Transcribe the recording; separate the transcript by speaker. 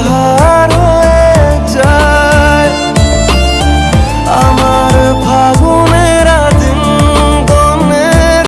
Speaker 1: heart.